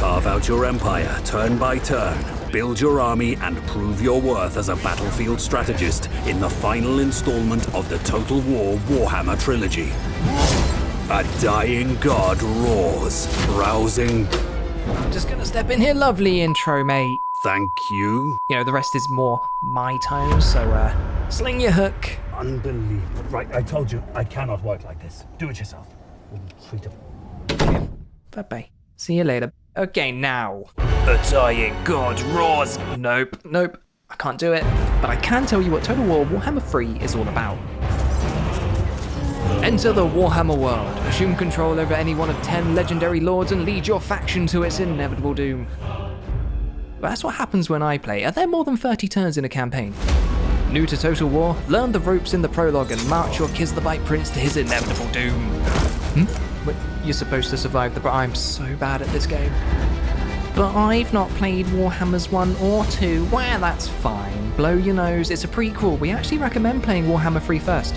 Carve out your empire turn by turn, build your army, and prove your worth as a battlefield strategist in the final installment of the Total War Warhammer trilogy. A dying god roars, rousing. I'm Just gonna step in here, lovely intro, mate. Thank you. You know, the rest is more my tone, so uh, sling your hook. Unbelievable. Right, I told you, I cannot work like this. Do it yourself. Sweet Bye bye. See you later. Okay, now. The dying god roars. Nope, nope. I can't do it. But I can tell you what Total War Warhammer 3 is all about. Enter the Warhammer world. Assume control over any one of 10 legendary lords and lead your faction to its inevitable doom. But that's what happens when I play. Are there more than 30 turns in a campaign? New to Total War? Learn the ropes in the prologue and march your Kislevite prince to his inevitable doom. Hmm? You're supposed to survive the... I'm so bad at this game. But I've not played Warhammers 1 or 2. Wow, that's fine. Blow your nose, it's a prequel. We actually recommend playing Warhammer 3 first.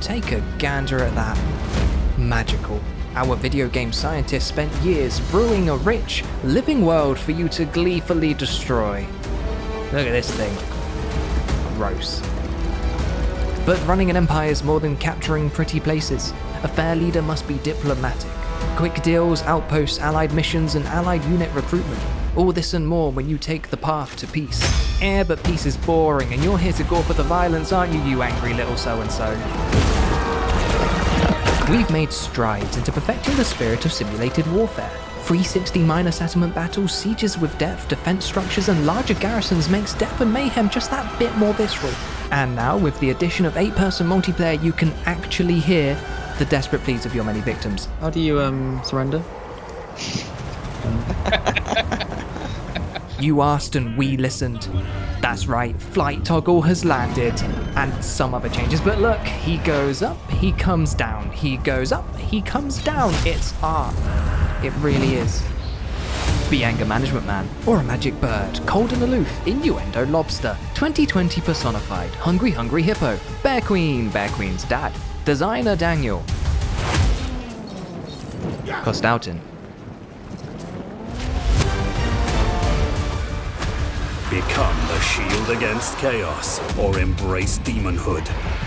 Take a gander at that. Magical. Our video game scientists spent years brewing a rich, living world for you to gleefully destroy. Look at this thing. Gross. But running an empire is more than capturing pretty places. A fair leader must be diplomatic. Quick deals, outposts, allied missions, and allied unit recruitment. All this and more when you take the path to peace. Eh, but peace is boring, and you're here to go for the violence, aren't you, you angry little so-and-so? We've made strides into perfecting the spirit of simulated warfare. 360 minor settlement battles, sieges with depth, defense structures, and larger garrisons makes Death and Mayhem just that bit more visceral. And now, with the addition of 8-person multiplayer, you can actually hear the desperate pleas of your many victims. How do you um surrender? You asked and we listened. That's right, flight toggle has landed, and some other changes. But look, he goes up, he comes down, he goes up, he comes down. It's art. It really is. Be anger management man, or a magic bird, cold and aloof, innuendo lobster, 2020 personified, hungry hungry hippo, bear queen, bear queen's dad, designer Daniel, Kostaltyn, shield against chaos or embrace demonhood.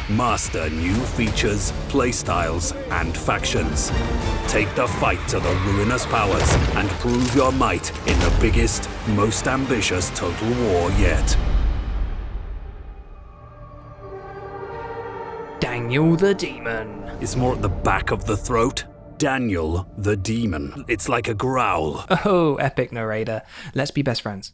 Master new features, playstyles, and factions. Take the fight to the ruinous powers and prove your might in the biggest, most ambitious total war yet. Daniel the Demon. It's more at the back of the throat. Daniel the demon. It's like a growl. Oh, epic narrator. Let's be best friends.